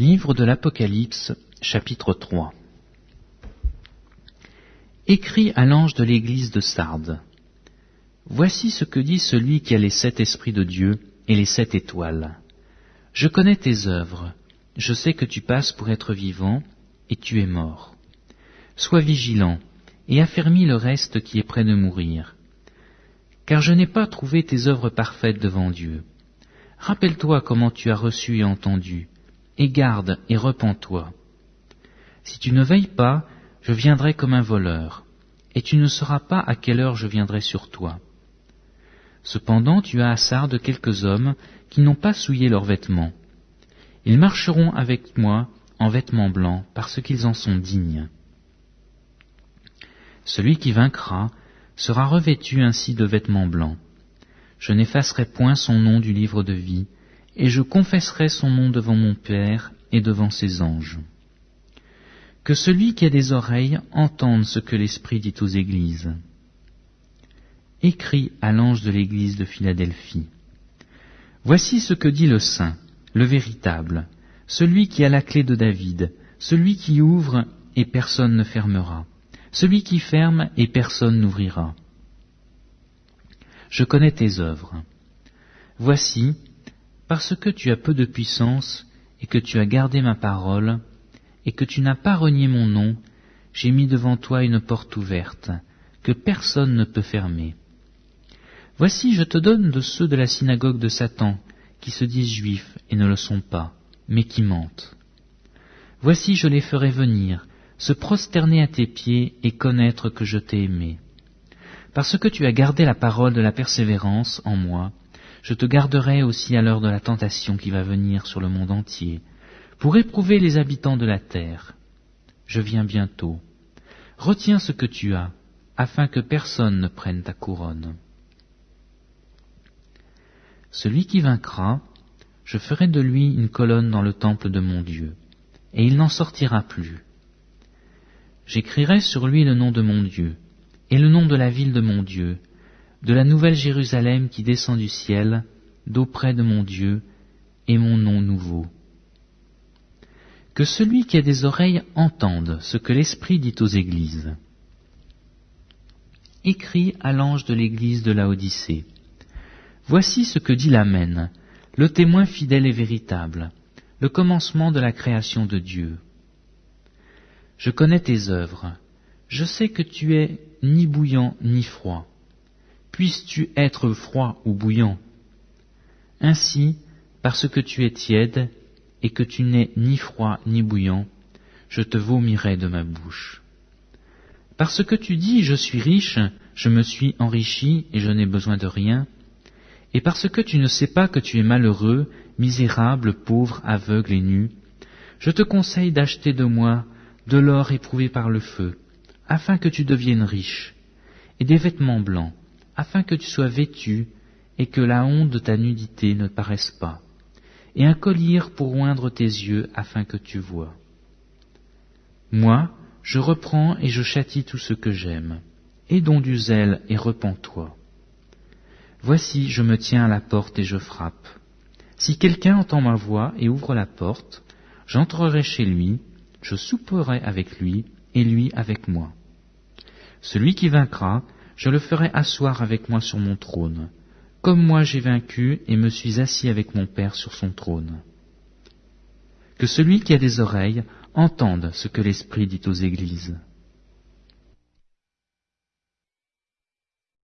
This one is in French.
Livre de l'Apocalypse, chapitre 3 Écrit à l'ange de l'église de Sardes. Voici ce que dit celui qui a les sept esprits de Dieu et les sept étoiles. Je connais tes œuvres, je sais que tu passes pour être vivant, et tu es mort. Sois vigilant, et affermis le reste qui est près de mourir. Car je n'ai pas trouvé tes œuvres parfaites devant Dieu. Rappelle-toi comment tu as reçu et entendu, et garde et repens-toi. Si tu ne veilles pas, je viendrai comme un voleur, et tu ne sauras pas à quelle heure je viendrai sur toi. Cependant tu as à de quelques hommes qui n'ont pas souillé leurs vêtements. Ils marcheront avec moi en vêtements blancs, parce qu'ils en sont dignes. Celui qui vaincra sera revêtu ainsi de vêtements blancs. Je n'effacerai point son nom du livre de vie, et je confesserai son nom devant mon Père et devant ses anges. Que celui qui a des oreilles entende ce que l'Esprit dit aux églises. Écrit à l'ange de l'église de Philadelphie. Voici ce que dit le Saint, le véritable, celui qui a la clé de David, celui qui ouvre et personne ne fermera, celui qui ferme et personne n'ouvrira. Je connais tes œuvres. Voici, parce que tu as peu de puissance et que tu as gardé ma parole, et que tu n'as pas renié mon nom, j'ai mis devant toi une porte ouverte, que personne ne peut fermer. Voici, je te donne de ceux de la synagogue de Satan, qui se disent juifs et ne le sont pas, mais qui mentent. Voici, je les ferai venir, se prosterner à tes pieds et connaître que je t'ai aimé. Parce que tu as gardé la parole de la persévérance en moi, je te garderai aussi à l'heure de la tentation qui va venir sur le monde entier, pour éprouver les habitants de la terre. Je viens bientôt. Retiens ce que tu as, afin que personne ne prenne ta couronne. Celui qui vaincra, je ferai de lui une colonne dans le temple de mon Dieu, et il n'en sortira plus. J'écrirai sur lui le nom de mon Dieu, et le nom de la ville de mon Dieu, de la nouvelle Jérusalem qui descend du ciel, d'auprès de mon Dieu, et mon nom nouveau. Que celui qui a des oreilles entende ce que l'Esprit dit aux églises. Écrit à l'ange de l'église de Odyssée. Voici ce que dit l'Amen, le témoin fidèle et véritable, le commencement de la création de Dieu. Je connais tes œuvres, je sais que tu es ni bouillant ni froid puisses-tu être froid ou bouillant Ainsi, parce que tu es tiède et que tu n'es ni froid ni bouillant, je te vomirai de ma bouche. Parce que tu dis je suis riche, je me suis enrichi et je n'ai besoin de rien, et parce que tu ne sais pas que tu es malheureux, misérable, pauvre, aveugle et nu, je te conseille d'acheter de moi de l'or éprouvé par le feu, afin que tu deviennes riche, et des vêtements blancs, afin que tu sois vêtu et que la honte de ta nudité ne paraisse pas, et un collier pour oindre tes yeux afin que tu vois. Moi, je reprends et je châtie tout ce que j'aime. Aie donc du zèle et repens-toi. Voici, je me tiens à la porte et je frappe. Si quelqu'un entend ma voix et ouvre la porte, j'entrerai chez lui, je souperai avec lui, et lui avec moi. Celui qui vaincra, je le ferai asseoir avec moi sur mon trône, comme moi j'ai vaincu et me suis assis avec mon Père sur son trône. Que celui qui a des oreilles entende ce que l'Esprit dit aux églises.